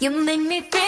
You make me feel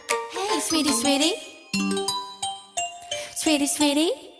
Sweetie, sweetie. Sweetie, sweetie.